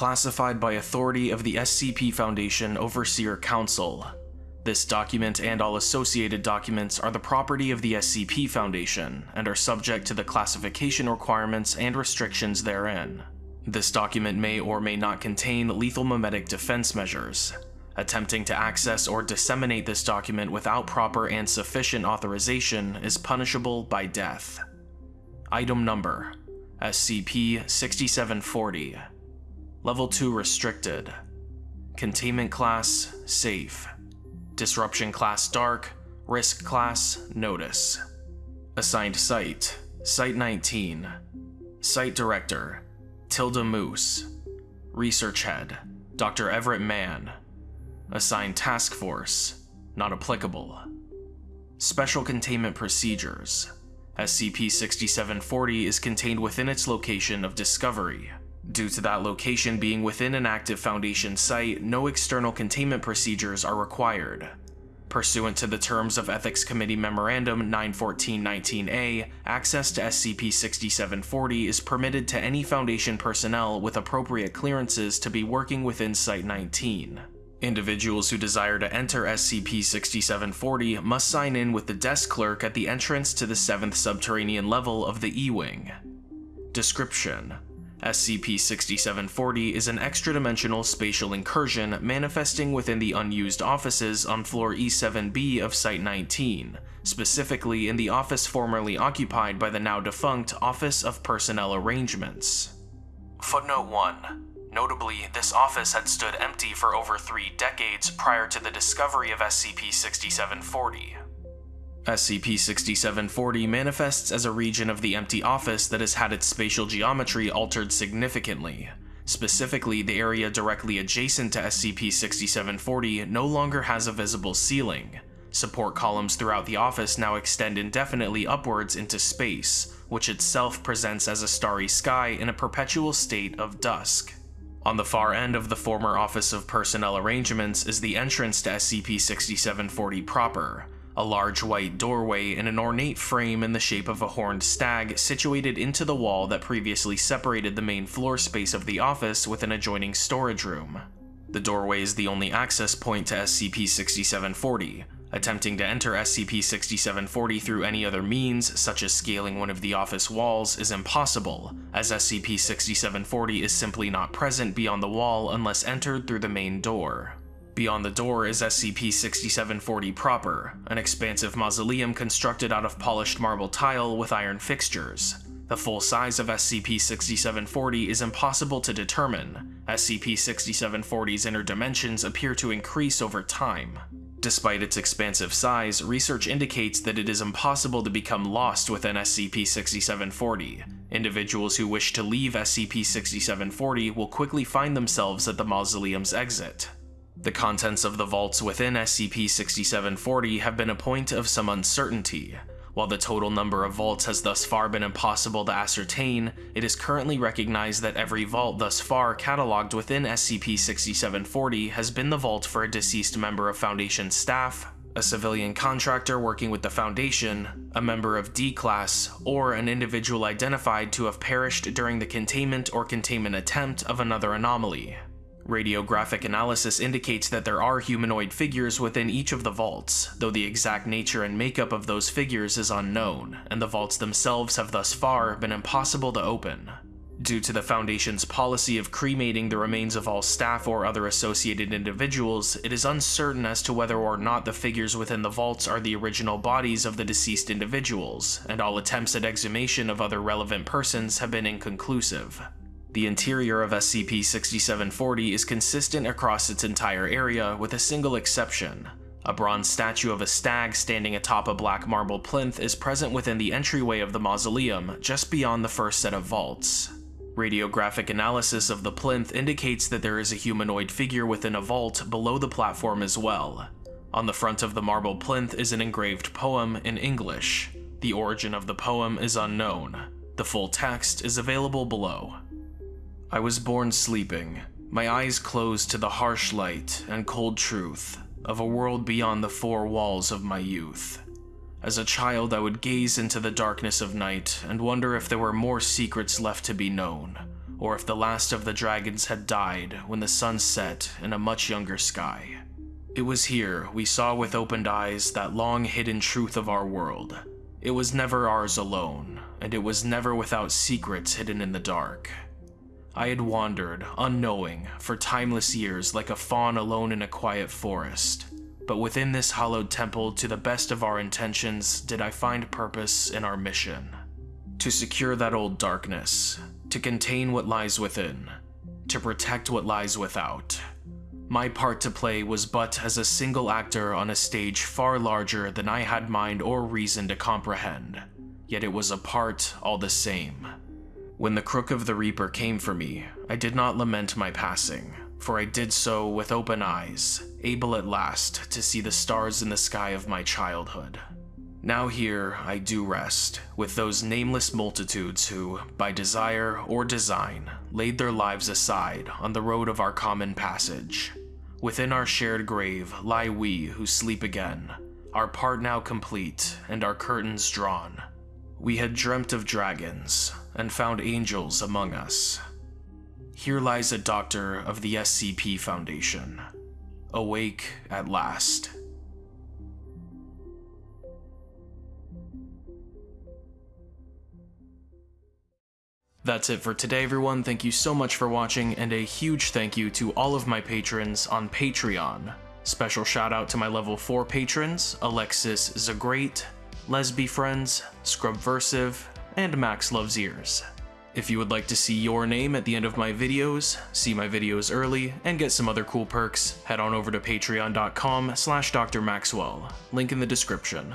classified by authority of the SCP Foundation Overseer Council. This document and all associated documents are the property of the SCP Foundation and are subject to the classification requirements and restrictions therein. This document may or may not contain lethal memetic defense measures. Attempting to access or disseminate this document without proper and sufficient authorization is punishable by death. Item Number SCP-6740 Level 2 Restricted. Containment Class Safe. Disruption Class Dark. Risk Class Notice. Assigned Site Site-19 Site Director Tilda Moose. Research Head Dr. Everett Mann. Assigned Task Force Not applicable. Special Containment Procedures. SCP-6740 is contained within its location of discovery. Due to that location being within an active Foundation site, no external containment procedures are required. Pursuant to the terms of Ethics Committee Memorandum 914-19A, access to SCP-6740 is permitted to any Foundation personnel with appropriate clearances to be working within Site-19. Individuals who desire to enter SCP-6740 must sign in with the desk clerk at the entrance to the 7th subterranean level of the E-Wing. Description SCP-6740 is an extra-dimensional spatial incursion manifesting within the unused offices on floor E7B of Site-19, specifically in the office formerly occupied by the now-defunct Office of Personnel Arrangements. Footnote 1 Notably, this office had stood empty for over three decades prior to the discovery of SCP-6740. SCP-6740 manifests as a region of the empty office that has had its spatial geometry altered significantly. Specifically, the area directly adjacent to SCP-6740 no longer has a visible ceiling. Support columns throughout the office now extend indefinitely upwards into space, which itself presents as a starry sky in a perpetual state of dusk. On the far end of the former Office of Personnel Arrangements is the entrance to SCP-6740 proper, a large white doorway in an ornate frame in the shape of a horned stag situated into the wall that previously separated the main floor space of the office with an adjoining storage room. The doorway is the only access point to SCP-6740, Attempting to enter SCP-6740 through any other means, such as scaling one of the office walls, is impossible, as SCP-6740 is simply not present beyond the wall unless entered through the main door. Beyond the door is SCP-6740 proper, an expansive mausoleum constructed out of polished marble tile with iron fixtures. The full size of SCP-6740 is impossible to determine. SCP-6740's inner dimensions appear to increase over time. Despite its expansive size, research indicates that it is impossible to become lost within SCP-6740. Individuals who wish to leave SCP-6740 will quickly find themselves at the mausoleum's exit. The contents of the vaults within SCP-6740 have been a point of some uncertainty. While the total number of vaults has thus far been impossible to ascertain, it is currently recognized that every vault thus far cataloged within SCP-6740 has been the vault for a deceased member of Foundation staff, a civilian contractor working with the Foundation, a member of D-Class, or an individual identified to have perished during the containment or containment attempt of another anomaly. Radiographic analysis indicates that there are humanoid figures within each of the vaults, though the exact nature and makeup of those figures is unknown, and the vaults themselves have thus far been impossible to open. Due to the Foundation's policy of cremating the remains of all staff or other associated individuals, it is uncertain as to whether or not the figures within the vaults are the original bodies of the deceased individuals, and all attempts at exhumation of other relevant persons have been inconclusive. The interior of SCP-6740 is consistent across its entire area with a single exception. A bronze statue of a stag standing atop a black marble plinth is present within the entryway of the mausoleum, just beyond the first set of vaults. Radiographic analysis of the plinth indicates that there is a humanoid figure within a vault below the platform as well. On the front of the marble plinth is an engraved poem in English. The origin of the poem is unknown. The full text is available below. I was born sleeping, my eyes closed to the harsh light and cold truth of a world beyond the four walls of my youth. As a child, I would gaze into the darkness of night and wonder if there were more secrets left to be known, or if the last of the dragons had died when the sun set in a much younger sky. It was here we saw with opened eyes that long hidden truth of our world. It was never ours alone, and it was never without secrets hidden in the dark. I had wandered, unknowing, for timeless years like a fawn alone in a quiet forest. But within this hallowed temple, to the best of our intentions, did I find purpose in our mission. To secure that old darkness, to contain what lies within, to protect what lies without. My part to play was but as a single actor on a stage far larger than I had mind or reason to comprehend, yet it was a part all the same. When the crook of the Reaper came for me, I did not lament my passing, for I did so with open eyes, able at last to see the stars in the sky of my childhood. Now here I do rest, with those nameless multitudes who, by desire or design, laid their lives aside on the road of our common passage. Within our shared grave lie we who sleep again, our part now complete and our curtains drawn. We had dreamt of dragons, and found angels among us. Here lies a doctor of the SCP Foundation, awake at last. That's it for today, everyone. Thank you so much for watching, and a huge thank you to all of my patrons on Patreon. Special shout out to my level 4 patrons, Alexis Zagrate, Lesby Friends, Scrubversive, and Max Loves Ears. If you would like to see your name at the end of my videos, see my videos early, and get some other cool perks, head on over to patreon.com slash drmaxwell, link in the description.